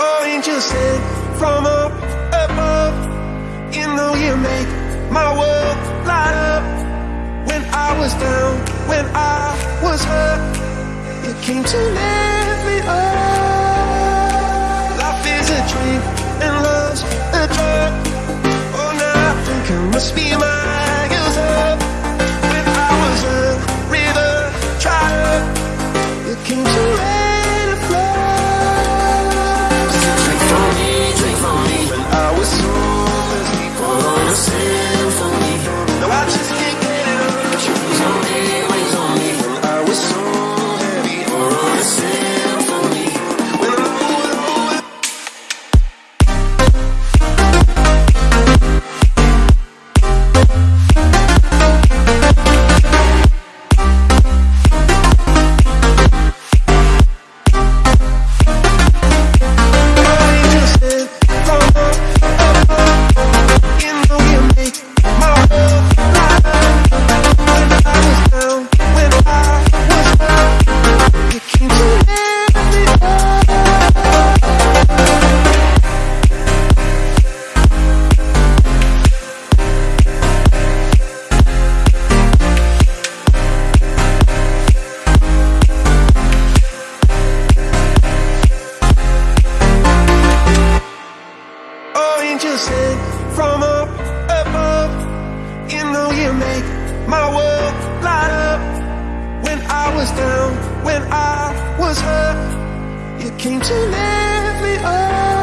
Oh, angel sent from up above. You know you make my world light up. When I was down, when I was hurt, you came to lift me up. Life is a dream and love's a drug. Oh, now I think I must be miles sent from up above. You know you make my world light up. When I was down, when I was hurt, you came to lift me up.